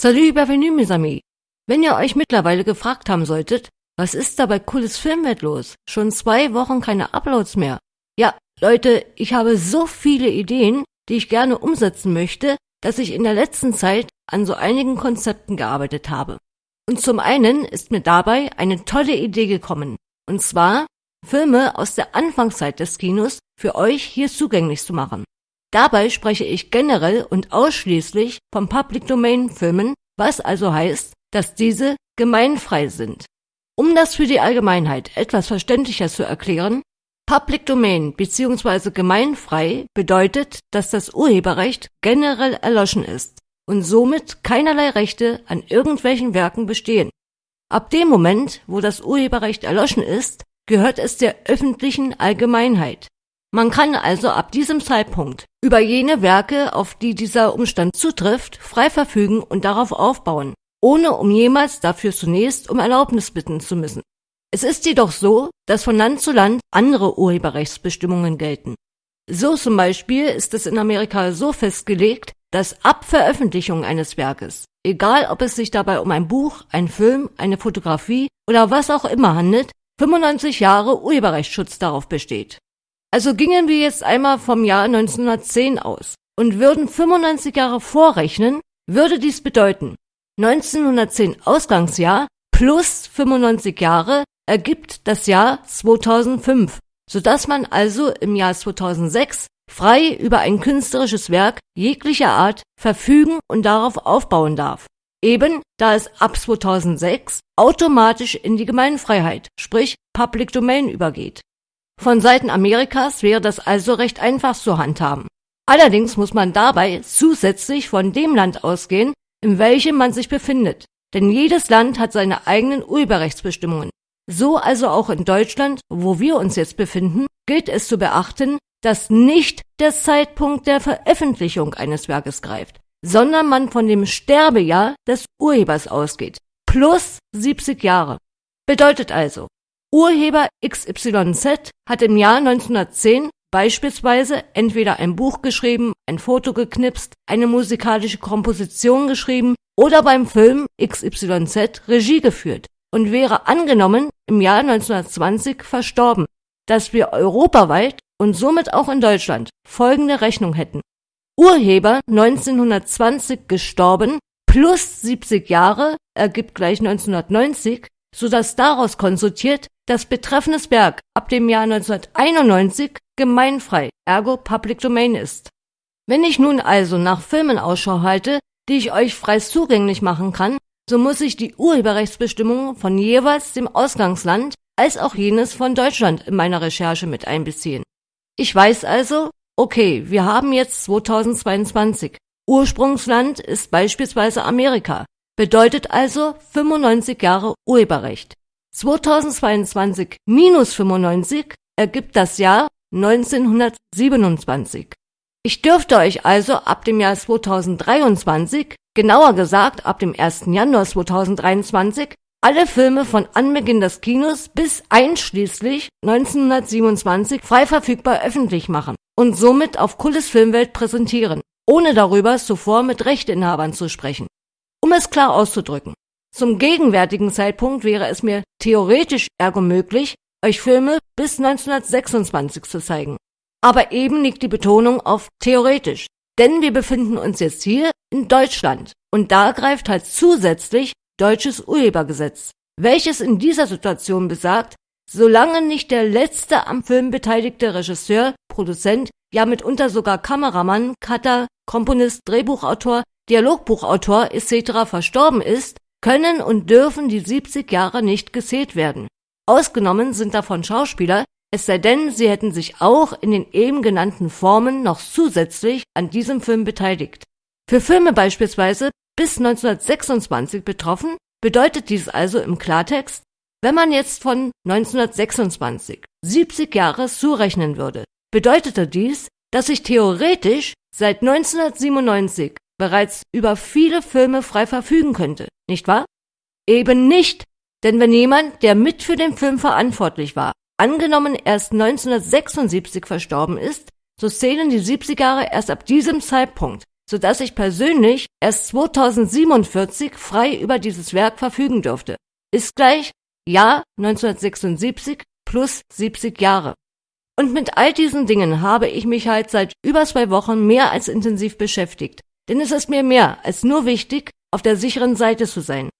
Salut, bienvenue, mes amis. Wenn ihr euch mittlerweile gefragt haben solltet, was ist da bei Cooles Filmwelt los? Schon zwei Wochen keine Uploads mehr. Ja, Leute, ich habe so viele Ideen, die ich gerne umsetzen möchte, dass ich in der letzten Zeit an so einigen Konzepten gearbeitet habe. Und zum einen ist mir dabei eine tolle Idee gekommen. Und zwar, Filme aus der Anfangszeit des Kinos für euch hier zugänglich zu machen. Dabei spreche ich generell und ausschließlich von Public Domain Filmen, was also heißt, dass diese gemeinfrei sind. Um das für die Allgemeinheit etwas verständlicher zu erklären, Public Domain bzw. gemeinfrei bedeutet, dass das Urheberrecht generell erloschen ist und somit keinerlei Rechte an irgendwelchen Werken bestehen. Ab dem Moment, wo das Urheberrecht erloschen ist, gehört es der öffentlichen Allgemeinheit. Man kann also ab diesem Zeitpunkt über jene Werke, auf die dieser Umstand zutrifft, frei verfügen und darauf aufbauen, ohne um jemals dafür zunächst um Erlaubnis bitten zu müssen. Es ist jedoch so, dass von Land zu Land andere Urheberrechtsbestimmungen gelten. So zum Beispiel ist es in Amerika so festgelegt, dass ab Veröffentlichung eines Werkes, egal ob es sich dabei um ein Buch, ein Film, eine Fotografie oder was auch immer handelt, 95 Jahre Urheberrechtsschutz darauf besteht. Also gingen wir jetzt einmal vom Jahr 1910 aus und würden 95 Jahre vorrechnen, würde dies bedeuten, 1910 Ausgangsjahr plus 95 Jahre ergibt das Jahr 2005, sodass man also im Jahr 2006 frei über ein künstlerisches Werk jeglicher Art verfügen und darauf aufbauen darf. Eben da es ab 2006 automatisch in die Gemeinfreiheit, sprich Public Domain übergeht. Von Seiten Amerikas wäre das also recht einfach zu handhaben. Allerdings muss man dabei zusätzlich von dem Land ausgehen, in welchem man sich befindet. Denn jedes Land hat seine eigenen Urheberrechtsbestimmungen. So also auch in Deutschland, wo wir uns jetzt befinden, gilt es zu beachten, dass nicht der Zeitpunkt der Veröffentlichung eines Werkes greift, sondern man von dem Sterbejahr des Urhebers ausgeht. Plus 70 Jahre. Bedeutet also, Urheber XYZ hat im Jahr 1910 beispielsweise entweder ein Buch geschrieben, ein Foto geknipst, eine musikalische Komposition geschrieben oder beim Film XYZ Regie geführt und wäre angenommen im Jahr 1920 verstorben, dass wir europaweit und somit auch in Deutschland folgende Rechnung hätten. Urheber 1920 gestorben plus 70 Jahre ergibt gleich 1990, so dass daraus konsultiert das betreffendes Werk ab dem Jahr 1991 gemeinfrei, ergo Public Domain ist. Wenn ich nun also nach Filmen Ausschau halte, die ich euch frei zugänglich machen kann, so muss ich die Urheberrechtsbestimmungen von jeweils dem Ausgangsland als auch jenes von Deutschland in meiner Recherche mit einbeziehen. Ich weiß also, okay, wir haben jetzt 2022. Ursprungsland ist beispielsweise Amerika, bedeutet also 95 Jahre Urheberrecht. 2022 minus 95 ergibt das Jahr 1927. Ich dürfte euch also ab dem Jahr 2023, genauer gesagt ab dem 1. Januar 2023, alle Filme von Anbeginn des Kinos bis einschließlich 1927 frei verfügbar öffentlich machen und somit auf Kulles Filmwelt präsentieren, ohne darüber zuvor mit Rechteinhabern zu sprechen. Um es klar auszudrücken, zum gegenwärtigen Zeitpunkt wäre es mir theoretisch ergo möglich, euch Filme bis 1926 zu zeigen. Aber eben liegt die Betonung auf theoretisch, denn wir befinden uns jetzt hier in Deutschland und da greift halt zusätzlich deutsches Urhebergesetz, welches in dieser Situation besagt, solange nicht der letzte am Film beteiligte Regisseur, Produzent, ja mitunter sogar Kameramann, Cutter, Komponist, Drehbuchautor, Dialogbuchautor etc. verstorben ist, können und dürfen die 70 Jahre nicht gezählt werden. Ausgenommen sind davon Schauspieler, es sei denn, sie hätten sich auch in den eben genannten Formen noch zusätzlich an diesem Film beteiligt. Für Filme beispielsweise bis 1926 betroffen, bedeutet dies also im Klartext, wenn man jetzt von 1926 70 Jahre zurechnen würde, bedeutete dies, dass ich theoretisch seit 1997 bereits über viele Filme frei verfügen könnte, nicht wahr? Eben nicht, denn wenn jemand, der mit für den Film verantwortlich war, angenommen erst 1976 verstorben ist, so zählen die 70 Jahre erst ab diesem Zeitpunkt, sodass ich persönlich erst 2047 frei über dieses Werk verfügen durfte. Ist gleich Jahr 1976 plus 70 Jahre. Und mit all diesen Dingen habe ich mich halt seit über zwei Wochen mehr als intensiv beschäftigt. Denn es ist mir mehr als nur wichtig, auf der sicheren Seite zu sein.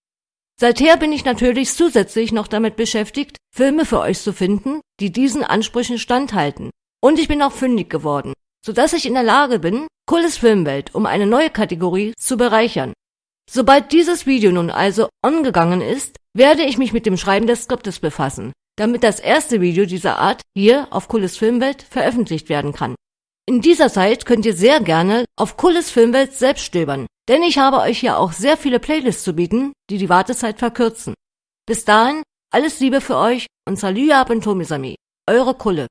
Seither bin ich natürlich zusätzlich noch damit beschäftigt, Filme für euch zu finden, die diesen Ansprüchen standhalten. Und ich bin auch fündig geworden, sodass ich in der Lage bin, Cooles Filmwelt um eine neue Kategorie zu bereichern. Sobald dieses Video nun also angegangen ist, werde ich mich mit dem Schreiben des Skriptes befassen, damit das erste Video dieser Art hier auf Cooles Filmwelt veröffentlicht werden kann. In dieser Zeit könnt ihr sehr gerne auf Cooles Filmwelt selbst stöbern, denn ich habe euch hier auch sehr viele Playlists zu bieten, die die Wartezeit verkürzen. Bis dahin, alles Liebe für euch und Salü ab und Tomisami. Eure Kulle.